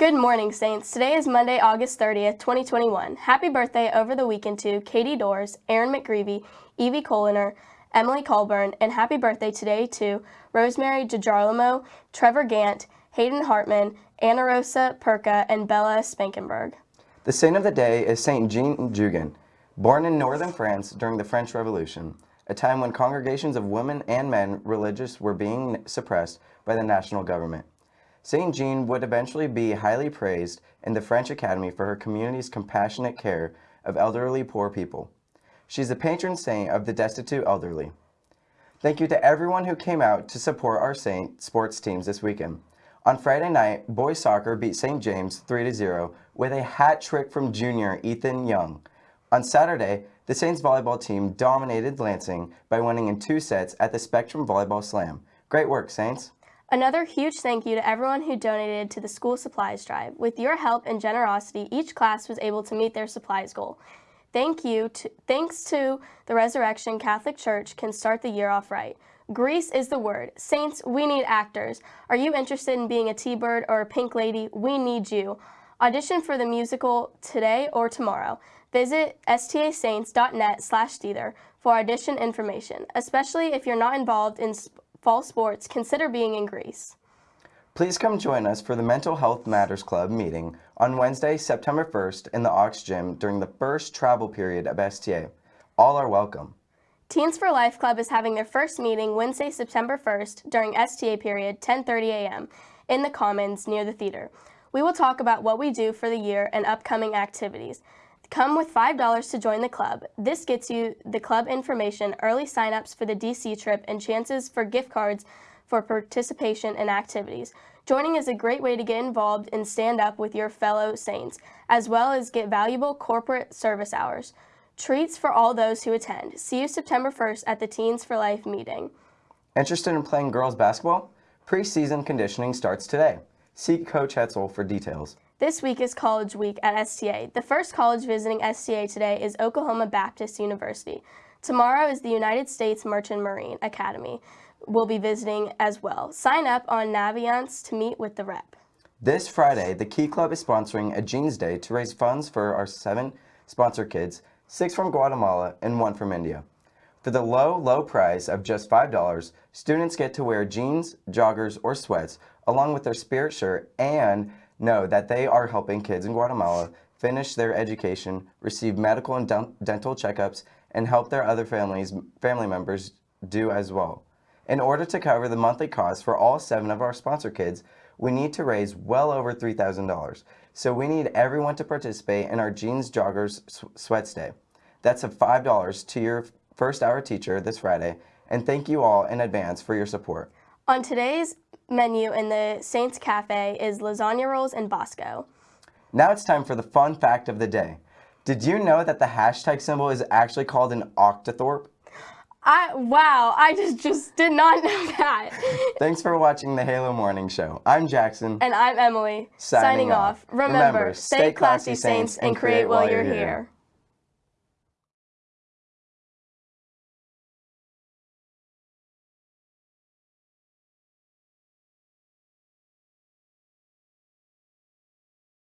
Good morning, Saints. Today is Monday, August 30th, 2021. Happy birthday over the weekend to Katie Doors, Aaron McGreevy, Evie Coliner, Emily Colburn, and happy birthday today to Rosemary DiGirolamo, Trevor Gant, Hayden Hartman, Anna Rosa Perka, and Bella Spankenberg. The saint of the day is Saint Jeanne Jugan, born in northern France during the French Revolution, a time when congregations of women and men religious were being suppressed by the national government. Saint Jeanne would eventually be highly praised in the French Academy for her community's compassionate care of elderly poor people. She's the patron saint of the destitute elderly. Thank you to everyone who came out to support our Saint sports teams this weekend. On Friday night, boys soccer beat St. James 3-0 with a hat trick from junior Ethan Young. On Saturday, the Saints volleyball team dominated Lansing by winning in two sets at the Spectrum Volleyball Slam. Great work, Saints! Another huge thank you to everyone who donated to the school supplies drive. With your help and generosity, each class was able to meet their supplies goal. Thank you to, thanks to the Resurrection Catholic Church can start the year off right. Grease is the word. Saints, we need actors. Are you interested in being a T-Bird or a Pink Lady? We need you. Audition for the musical today or tomorrow. Visit stasaints.net slash theater for audition information, especially if you're not involved in fall sports, consider being in Grease. Please come join us for the Mental Health Matters Club meeting on Wednesday, September 1st in the Ox Gym during the first travel period of STA. All are welcome. Teens for Life Club is having their first meeting Wednesday, September 1st during STA period 10.30 a.m. in the Commons near the theater. We will talk about what we do for the year and upcoming activities. Come with $5 to join the club. This gets you the club information, early signups for the DC trip, and chances for gift cards for participation in activities. Joining is a great way to get involved and stand up with your fellow Saints, as well as get valuable corporate service hours. Treats for all those who attend. See you September 1st at the Teens for Life meeting. Interested in playing girls basketball? Preseason conditioning starts today. See Coach Hetzel for details. This week is College Week at STA. The first college visiting STA today is Oklahoma Baptist University. Tomorrow is the United States Merchant Marine Academy. We'll be visiting as well. Sign up on Naviance to meet with the rep. This Friday, the Key Club is sponsoring a Jeans Day to raise funds for our seven sponsor kids, six from Guatemala and one from India. For the low, low price of just $5, students get to wear jeans, joggers, or sweats along with their spirit shirt and know that they are helping kids in Guatemala finish their education, receive medical and dental checkups, and help their other families, family members do as well. In order to cover the monthly costs for all seven of our sponsor kids, we need to raise well over $3,000. So we need everyone to participate in our Jeans Joggers Sweats Day. That's a $5 to your first hour teacher this Friday, and thank you all in advance for your support. On today's menu in the Saints Cafe is lasagna rolls and Bosco. Now it's time for the fun fact of the day. Did you know that the hashtag symbol is actually called an octothorpe? I wow, I just just did not know that. Thanks for watching the Halo Morning Show. I'm Jackson. And I'm Emily. Signing, Signing off. Remember, Remember, stay classy, Saints, and create while you're here. here.